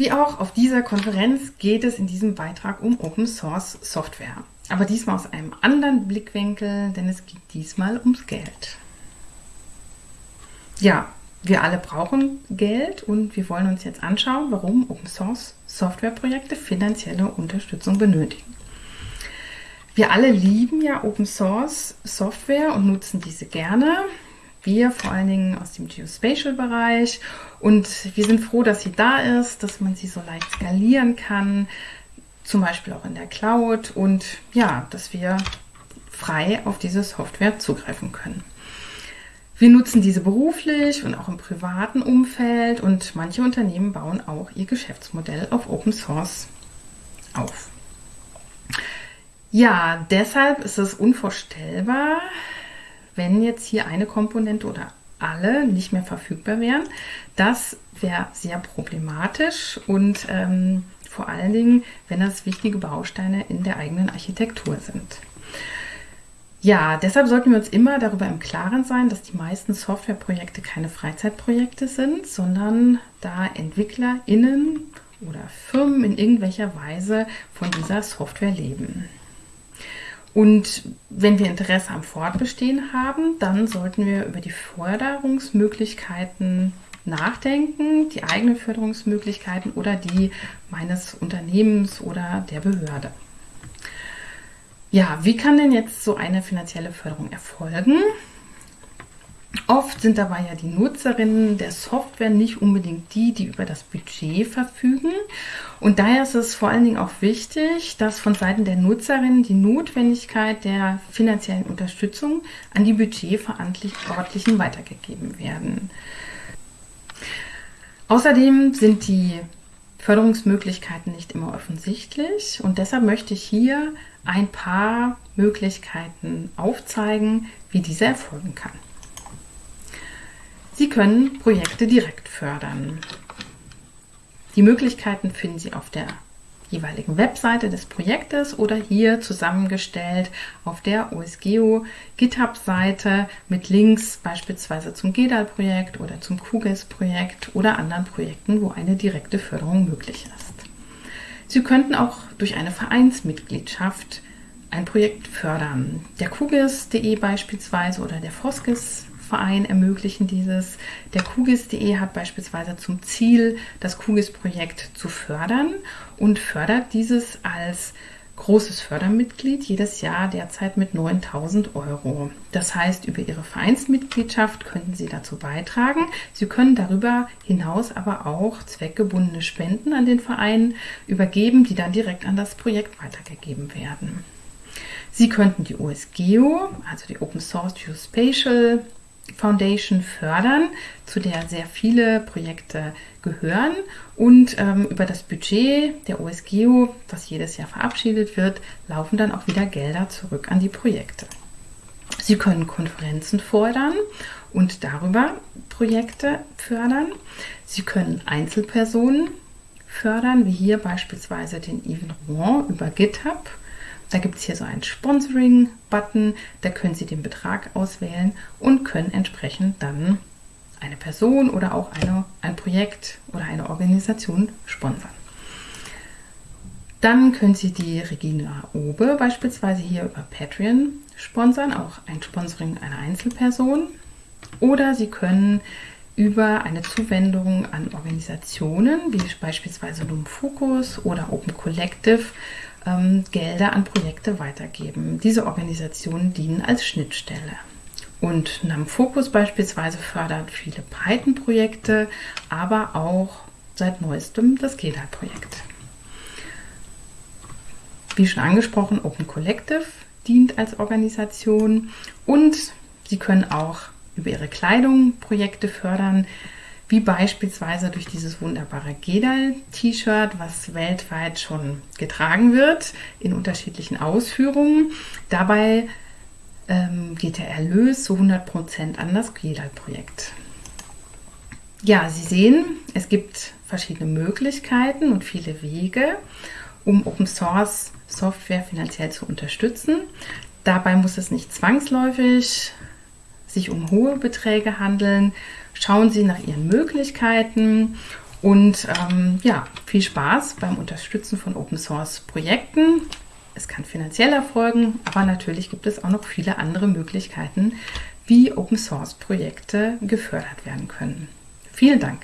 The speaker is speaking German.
Wie auch auf dieser Konferenz geht es in diesem Beitrag um Open Source Software. Aber diesmal aus einem anderen Blickwinkel, denn es geht diesmal ums Geld. Ja, wir alle brauchen Geld und wir wollen uns jetzt anschauen, warum Open Source Softwareprojekte finanzielle Unterstützung benötigen. Wir alle lieben ja Open Source Software und nutzen diese gerne. Wir vor allen Dingen aus dem Geospatial-Bereich und wir sind froh, dass sie da ist, dass man sie so leicht skalieren kann, zum Beispiel auch in der Cloud und ja, dass wir frei auf diese Software zugreifen können. Wir nutzen diese beruflich und auch im privaten Umfeld und manche Unternehmen bauen auch ihr Geschäftsmodell auf Open Source auf. Ja, deshalb ist es unvorstellbar, wenn jetzt hier eine Komponente oder alle nicht mehr verfügbar wären. Das wäre sehr problematisch und ähm, vor allen Dingen, wenn das wichtige Bausteine in der eigenen Architektur sind. Ja, deshalb sollten wir uns immer darüber im Klaren sein, dass die meisten Softwareprojekte keine Freizeitprojekte sind, sondern da EntwicklerInnen oder Firmen in irgendwelcher Weise von dieser Software leben. Und wenn wir Interesse am Fortbestehen haben, dann sollten wir über die Förderungsmöglichkeiten nachdenken, die eigenen Förderungsmöglichkeiten oder die meines Unternehmens oder der Behörde. Ja, wie kann denn jetzt so eine finanzielle Förderung erfolgen? Oft sind dabei ja die Nutzerinnen der Software nicht unbedingt die, die über das Budget verfügen. Und daher ist es vor allen Dingen auch wichtig, dass von Seiten der Nutzerinnen die Notwendigkeit der finanziellen Unterstützung an die Budgetverantwortlichen weitergegeben werden. Außerdem sind die Förderungsmöglichkeiten nicht immer offensichtlich und deshalb möchte ich hier ein paar Möglichkeiten aufzeigen, wie diese erfolgen kann. Sie können Projekte direkt fördern. Die Möglichkeiten finden Sie auf der jeweiligen Webseite des Projektes oder hier zusammengestellt auf der OSGeo GitHub-Seite mit Links beispielsweise zum GEDAL-Projekt oder zum QGIS-Projekt oder anderen Projekten, wo eine direkte Förderung möglich ist. Sie könnten auch durch eine Vereinsmitgliedschaft ein Projekt fördern. Der QGIS.de beispielsweise oder der Foskis Verein ermöglichen dieses. Der QGIS.de hat beispielsweise zum Ziel, das QGIS-Projekt zu fördern und fördert dieses als großes Fördermitglied jedes Jahr derzeit mit 9000 Euro. Das heißt, über Ihre Vereinsmitgliedschaft könnten Sie dazu beitragen. Sie können darüber hinaus aber auch zweckgebundene Spenden an den Verein übergeben, die dann direkt an das Projekt weitergegeben werden. Sie könnten die OSGeo, also die Open Source Geospatial Foundation fördern, zu der sehr viele Projekte gehören. Und ähm, über das Budget der OSGEO, das jedes Jahr verabschiedet wird, laufen dann auch wieder Gelder zurück an die Projekte. Sie können Konferenzen fordern und darüber Projekte fördern. Sie können Einzelpersonen fördern, wie hier beispielsweise den Even Rouen über GitHub da gibt es hier so einen Sponsoring-Button, da können Sie den Betrag auswählen und können entsprechend dann eine Person oder auch eine, ein Projekt oder eine Organisation sponsern. Dann können Sie die Regina Obe beispielsweise hier über Patreon sponsern, auch ein Sponsoring einer Einzelperson. Oder Sie können über eine Zuwendung an Organisationen wie beispielsweise Loom Focus oder Open Collective ähm, Gelder an Projekte weitergeben. Diese Organisationen dienen als Schnittstelle. Und NAM Focus beispielsweise fördert viele Python-Projekte, aber auch seit neuestem das GEDA-Projekt. Wie schon angesprochen, Open Collective dient als Organisation und Sie können auch über Ihre Kleidung Projekte fördern, wie beispielsweise durch dieses wunderbare Gedal-T-Shirt, was weltweit schon getragen wird in unterschiedlichen Ausführungen. Dabei ähm, geht der Erlös zu 100% an das Gedal-Projekt. Ja, Sie sehen, es gibt verschiedene Möglichkeiten und viele Wege, um Open Source Software finanziell zu unterstützen. Dabei muss es nicht zwangsläufig sich um hohe Beträge handeln. Schauen Sie nach Ihren Möglichkeiten Und ähm, ja, viel Spaß beim Unterstützen von Open Source Projekten. Es kann finanziell erfolgen, aber natürlich gibt es auch noch viele andere Möglichkeiten, wie Open Source Projekte gefördert werden können. Vielen Dank.